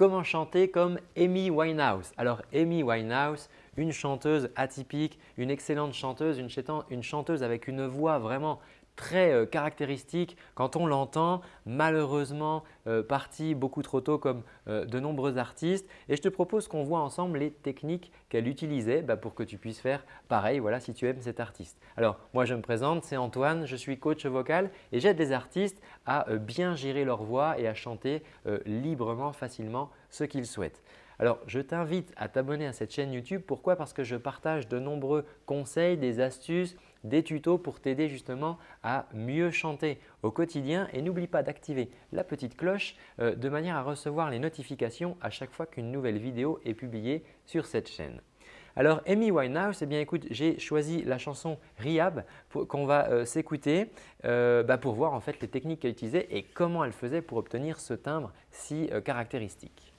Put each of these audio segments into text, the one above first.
comment chanter comme Amy Winehouse. Alors Amy Winehouse, une chanteuse atypique, une excellente chanteuse, une chanteuse avec une voix vraiment très euh, caractéristique quand on l'entend, malheureusement euh, partie beaucoup trop tôt comme euh, de nombreux artistes. Et je te propose qu'on voit ensemble les techniques qu'elle utilisait bah, pour que tu puisses faire pareil voilà, si tu aimes cet artiste. Alors moi je me présente, c'est Antoine, je suis coach vocal et j'aide les artistes à bien gérer leur voix et à chanter librement, facilement ce qu'ils souhaitent. Alors, je t'invite à t'abonner à cette chaîne YouTube. Pourquoi? Parce que je partage de nombreux conseils, des astuces, des tutos pour t'aider justement à mieux chanter au quotidien. Et n'oublie pas d'activer la petite cloche euh, de manière à recevoir les notifications à chaque fois qu'une nouvelle vidéo est publiée sur cette chaîne. Alors Amy Winehouse, eh bien écoute, j'ai choisi la chanson Rehab qu'on va euh, s'écouter euh, bah, pour voir en fait les techniques qu'elle utilisait et comment elle faisait pour obtenir ce timbre si caractéristique.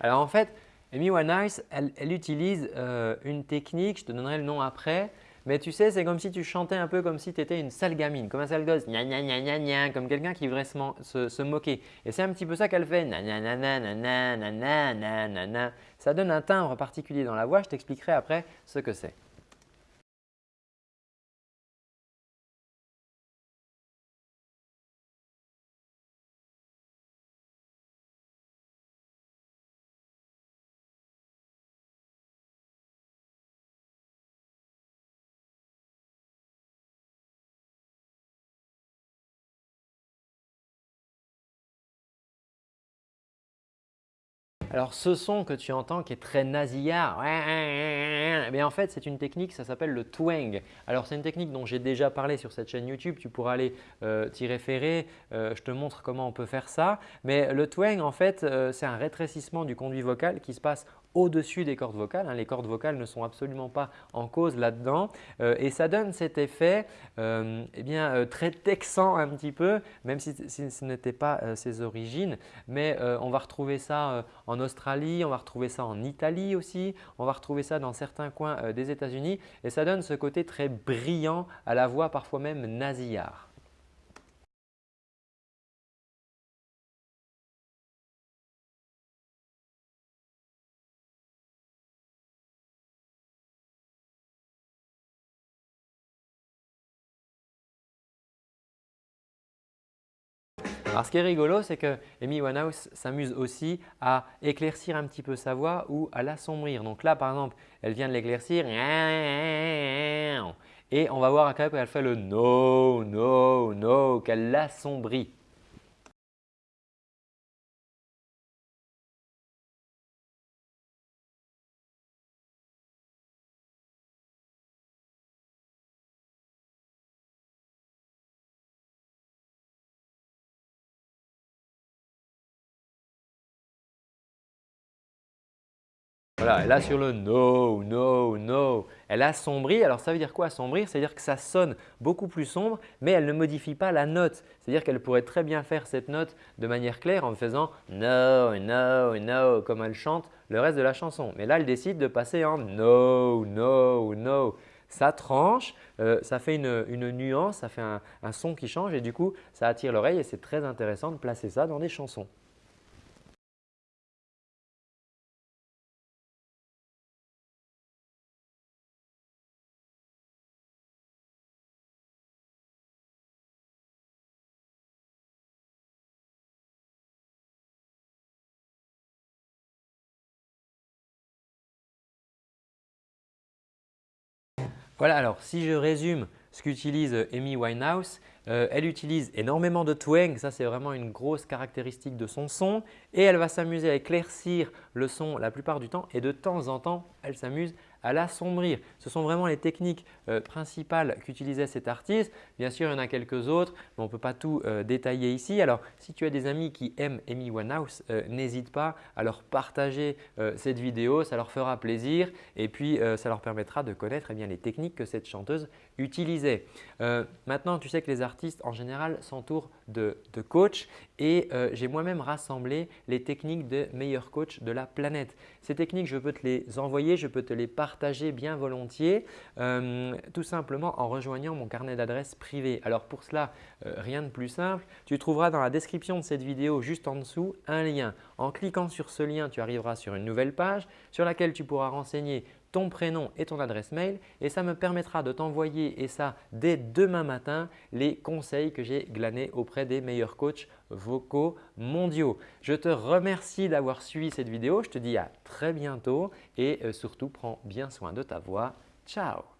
Alors en fait, Amy Winehouse, elle, elle utilise euh, une technique, je te donnerai le nom après, mais tu sais, c'est comme si tu chantais un peu comme si tu étais une sale gamine, comme un sale gosse, gna gna gna gna gna, comme quelqu'un qui voudrait se, moquer. Et c'est un petit peu ça qu'elle fait, Ça donne un timbre particulier dans la voix, je t'expliquerai après ce que c'est. Alors ce son que tu entends qui est très nasillard, eh en fait c'est une technique, ça s'appelle le twang. Alors c'est une technique dont j'ai déjà parlé sur cette chaîne YouTube, tu pourras aller euh, t'y référer, euh, je te montre comment on peut faire ça. Mais le twang en fait euh, c'est un rétrécissement du conduit vocal qui se passe au-dessus des cordes vocales. Hein. Les cordes vocales ne sont absolument pas en cause là-dedans et ça donne cet effet eh bien, très texan un petit peu, même si, ce n'était pas ses origines. Mais on va retrouver ça en Australie, on va retrouver ça en Italie aussi, on va retrouver ça dans certains coins des États-Unis et ça donne ce côté très brillant à la voix, parfois même nasillard. Alors ce qui est rigolo, c'est que Amy Winehouse s'amuse aussi à éclaircir un petit peu sa voix ou à l'assombrir. Donc là, par exemple, elle vient de l'éclaircir et on va voir qu'elle fait le no, no, no, qu'elle l'assombrit. Voilà, là sur le no, no, no, elle assombrit. Alors ça veut dire quoi assombrir C'est-à-dire que ça sonne beaucoup plus sombre mais elle ne modifie pas la note. C'est-à-dire qu'elle pourrait très bien faire cette note de manière claire en faisant no, no, no comme elle chante le reste de la chanson. Mais là, elle décide de passer en no, no, no. Ça tranche, euh, ça fait une, nuance, ça fait un son qui change et du coup, ça attire l'oreille et c'est très intéressant de placer ça dans des chansons. Voilà, alors si je résume ce qu'utilise euh, Amy Winehouse, euh, elle utilise énormément de twang, ça c'est vraiment une grosse caractéristique de son son et elle va s'amuser à éclaircir le son la plupart du temps et de temps en temps, elle s'amuse à l'assombrir. Ce sont vraiment les techniques euh, principales qu'utilisait cet artiste. Bien sûr, il y en a quelques autres, mais on ne peut pas tout euh, détailler ici. Alors, si tu as des amis qui aiment Amy Winehouse, n'hésite pas à leur partager cette vidéo, ça leur fera plaisir et puis ça leur permettra de connaître eh bien, les techniques que cette chanteuse utilisait. maintenant, tu sais que les artistes en général s'entourent de, de coachs et j'ai moi-même rassemblé les techniques de meilleurs coachs de la planète. Ces techniques, je peux te les envoyer, je peux te les partager bien volontiers, euh, tout simplement en rejoignant mon carnet d'adresses privé. Alors pour cela, euh, rien de plus simple. Tu trouveras dans la description de cette vidéo juste en dessous un lien. En cliquant sur ce lien, tu arriveras sur une nouvelle page sur laquelle tu pourras renseigner ton prénom et ton adresse mail et ça me permettra de t'envoyer et ça dès demain matin les conseils que j'ai glanés auprès des meilleurs coachs vocaux mondiaux. Je te remercie d'avoir suivi cette vidéo. Je te dis à très bientôt et euh, surtout prends bien soin de ta voix. Ciao